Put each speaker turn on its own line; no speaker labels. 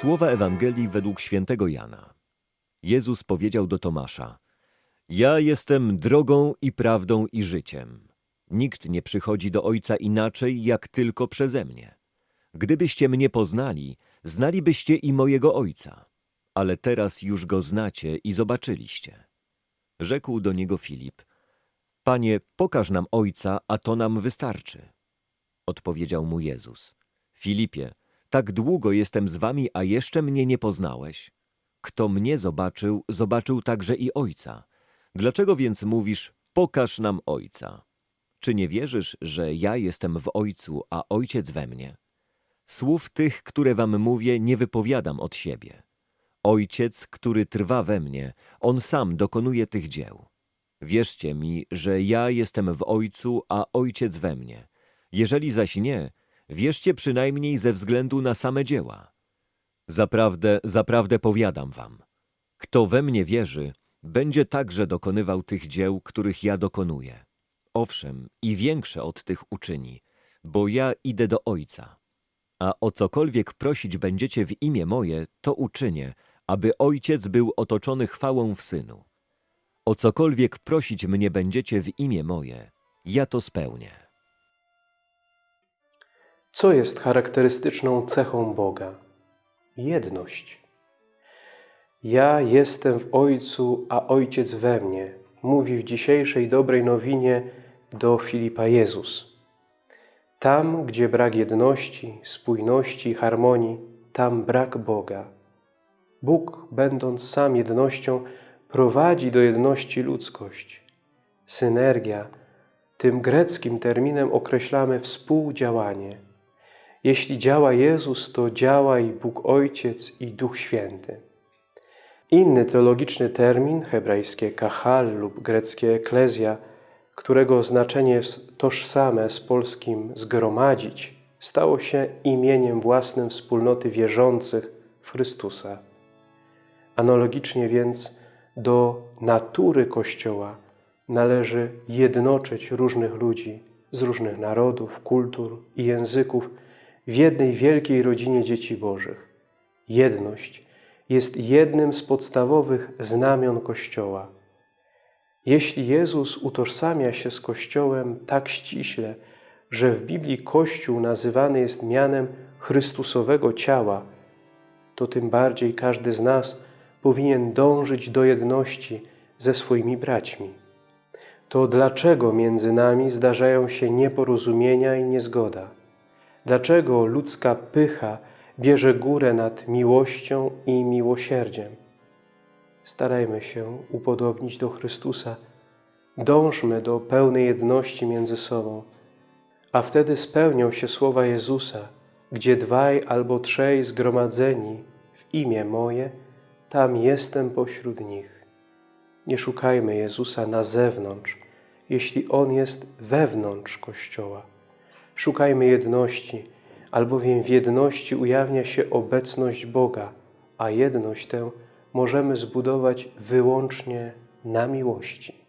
Słowa Ewangelii według świętego Jana. Jezus powiedział do Tomasza: Ja jestem drogą i prawdą i życiem. Nikt nie przychodzi do Ojca inaczej, jak tylko przeze mnie. Gdybyście mnie poznali, znalibyście i mojego Ojca. Ale teraz już go znacie i zobaczyliście. Rzekł do niego Filip: Panie, pokaż nam Ojca, a to nam wystarczy. Odpowiedział mu Jezus: Filipie, tak długo jestem z wami, a jeszcze mnie nie poznałeś? Kto mnie zobaczył, zobaczył także i Ojca. Dlaczego więc mówisz, pokaż nam Ojca? Czy nie wierzysz, że ja jestem w Ojcu, a Ojciec we mnie? Słów tych, które wam mówię, nie wypowiadam od siebie. Ojciec, który trwa we mnie, On sam dokonuje tych dzieł. Wierzcie mi, że ja jestem w Ojcu, a Ojciec we mnie. Jeżeli zaś nie, wierzcie przynajmniej ze względu na same dzieła. Zaprawdę, zaprawdę powiadam wam, kto we mnie wierzy, będzie także dokonywał tych dzieł, których ja dokonuję. Owszem, i większe od tych uczyni, bo ja idę do Ojca. A o cokolwiek prosić będziecie w imię moje, to uczynię, aby Ojciec był otoczony chwałą w Synu. O cokolwiek prosić mnie będziecie w imię moje, ja to spełnię.
Co jest charakterystyczną cechą Boga? Jedność. Ja jestem w Ojcu, a Ojciec we mnie, mówi w dzisiejszej dobrej nowinie do Filipa Jezus. Tam, gdzie brak jedności, spójności, harmonii, tam brak Boga. Bóg, będąc sam jednością, prowadzi do jedności ludzkość. Synergia, tym greckim terminem określamy współdziałanie. Jeśli działa Jezus, to działa i Bóg Ojciec i Duch Święty. Inny teologiczny termin, hebrajskie kahal lub greckie eklezja, którego znaczenie jest tożsame z polskim zgromadzić, stało się imieniem własnym wspólnoty wierzących w Chrystusa. Analogicznie więc do natury Kościoła należy jednoczyć różnych ludzi z różnych narodów, kultur i języków w jednej wielkiej rodzinie dzieci Bożych. Jedność jest jednym z podstawowych znamion Kościoła. Jeśli Jezus utożsamia się z Kościołem tak ściśle, że w Biblii Kościół nazywany jest mianem Chrystusowego ciała, to tym bardziej każdy z nas powinien dążyć do jedności ze swoimi braćmi. To dlaczego między nami zdarzają się nieporozumienia i niezgoda? Dlaczego ludzka pycha bierze górę nad miłością i miłosierdziem? Starajmy się upodobnić do Chrystusa. Dążmy do pełnej jedności między sobą, a wtedy spełnią się słowa Jezusa, gdzie dwaj albo trzej zgromadzeni w imię moje, tam jestem pośród nich. Nie szukajmy Jezusa na zewnątrz, jeśli On jest wewnątrz Kościoła. Szukajmy jedności, albowiem w jedności ujawnia się obecność Boga, a jedność tę możemy zbudować wyłącznie na miłości.